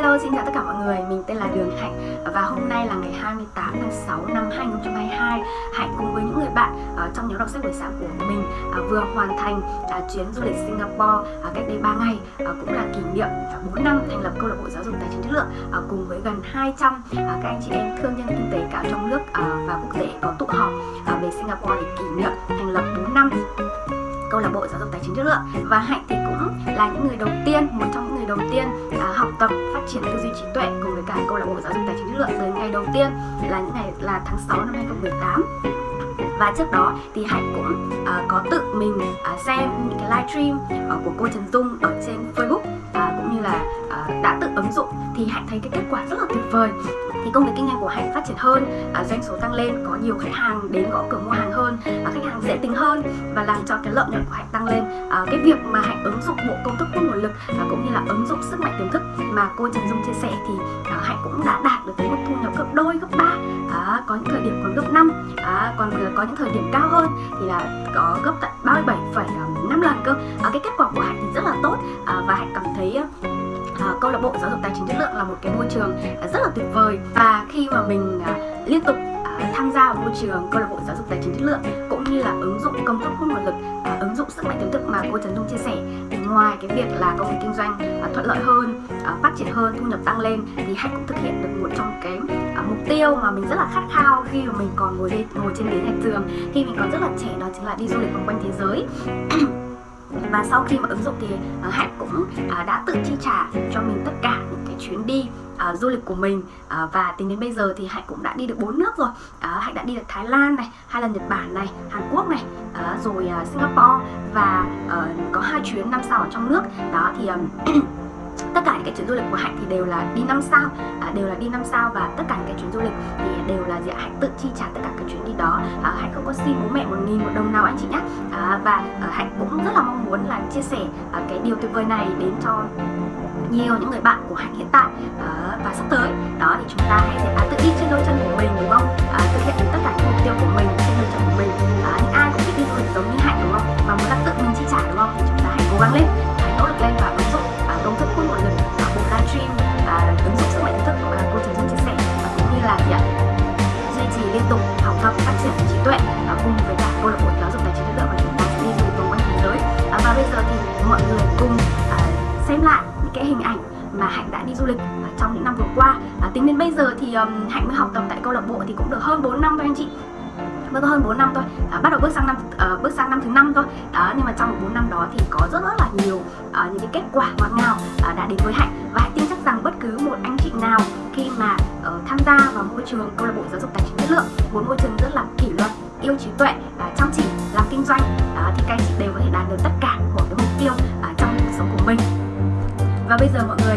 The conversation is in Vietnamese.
Hello, xin chào tất cả mọi người, mình tên là Đường Hạnh Và hôm nay là ngày 28 tháng 6 năm 2022 Hạnh cùng với những người bạn uh, trong nhóm đọc sách buổi sáng của mình uh, vừa hoàn thành uh, chuyến du lịch Singapore uh, cách đây 3 ngày uh, Cũng là kỷ niệm 4 năm thành lập câu lạc bộ giáo dục tài chính chất lượng uh, Cùng với gần 200 uh, các anh chị em thương nhân kinh tế cả trong nước uh, và quốc tế có tụ họp uh, về Singapore để kỷ niệm thành lập 4 năm câu lạc bộ giáo dục tài chính chất lượng. Và hạnh thì cũng là những người đầu tiên một trong những người đầu tiên à, học tập phát triển tư duy trí tuệ cùng với cả câu lạc bộ giáo dục tài chính chất lượng. Từ ngày đầu tiên là những ngày là tháng 6 năm 2018 và trước đó thì hạnh cũng uh, có tự mình uh, xem những cái livestream uh, à, của cô Trần Dung ở trên Facebook uh, cũng như là được ứng dụng thì hạnh thấy cái kết quả rất là tuyệt vời. Thì công việc kinh doanh của hạnh phát triển hơn à, doanh số tăng lên có nhiều khách hàng đến gõ cửa mua hàng hơn à, khách hàng dễ tính hơn và làm cho cái lợi nhuận của hạnh tăng lên. À, cái việc mà hạnh ứng dụng bộ công thức hút nguồn lực và cũng như là ứng dụng sức mạnh tiềm thức mà cô Trần Dung chia sẻ thì à, hạnh cũng đã đạt được cái mức thu nhập gấp đôi gấp ba. À, có những thời điểm còn gấp năm à, còn có những thời điểm cao hơn thì là có gấp tận 37,5 lần cơ. À, cái kết quả của hạnh thì rất là tốt à, và hạnh cảm thấy à, câu lạc bộ giáo dục tài chính chất lượng là một cái môi trường à, rất là tuyệt vời. Và khi mà mình à, liên tục à, tham gia vào môi trường câu lạc bộ giáo dục tài chính chất lượng cũng như là ứng dụng công thức hút nguồn lực à, ứng dụng sức mạnh tiềm thức mà cô Trần Dung chia sẻ thì ngoài cái việc là công việc kinh doanh à, thuận lợi hơn à, phát triển hơn thu nhập tăng lên thì hạnh cũng thực hiện được một trong cái à, mục tiêu mà mình rất là khát khao khi mà mình còn ngồi lên ngồi trên ghế nhà trường. Khi mình còn rất là trẻ đó chính là đi du lịch vòng quanh thế giới. và sau khi mà ứng dụng thì uh, hạnh cũng uh, đã tự chi trả cho mình tất cả những cái chuyến đi uh, du lịch của mình. Uh, và tính đến bây giờ thì hạnh cũng đã đi được bốn nước rồi. Uh, hạnh đã đi được thái lan này hai lần nhật bản này hàn quốc này uh, rồi uh, singapore. Và uh, có hai chuyến năm sao ở trong nước. Đó thì um, tất cả những cái chuyến du lịch của hạnh thì đều là đi năm sao à, đều là đi năm sao và tất cả những cái chuyến du lịch thì đều là gì hạnh tự chi trả tất cả các chuyến đi đó. À, hạnh không có xin bố mẹ một nghìn một đồng nào anh chị nhé à, và à, hạnh cũng rất là mong muốn là chia sẻ à, cái điều tuyệt vời này đến cho nhiều những người bạn của hạnh hiện tại à, và sắp tới. Đó thì chúng ta hãy à, tự đi trên đôi chân của mình đúng không? À, thực hiện được tất cả những mục tiêu của mình. Học triển trí tuệ và cùng với cả câu lạc bộ giáo dục tài chính tự do và chúng ta sẽ đi du lịch vòng quanh thế giới. À, và bây giờ thì mọi người cùng à, xem lại những cái hình ảnh mà Hạnh đã đi du lịch trong những năm vừa qua. À, Tính đến bây giờ thì um, Hạnh mới học tập tại câu lạc bộ thì cũng được hơn 4 năm thôi anh chị. Mới có hơn 4 năm thôi. À, bắt đầu bước sang năm uh, bước sang năm thứ năm thôi. Đó nhưng mà trong 4 năm đó thì có rất rất là nhiều uh, những cái kết quả ngọt ngào uh, đã đến với hạnh. Và hạnh tin chắc rằng bất cứ một anh chị nào khi mà uh, tham gia vào môi trường câu lạc bộ giáo dục tài chính chất lượng một môi trường rất là kỷ luật yêu trí tuệ uh, chăm chỉ làm kinh doanh uh, thì các anh chị đều có thể đạt được tất cả của cái mục tiêu uh, trong cuộc sống của mình. Và bây giờ mọi người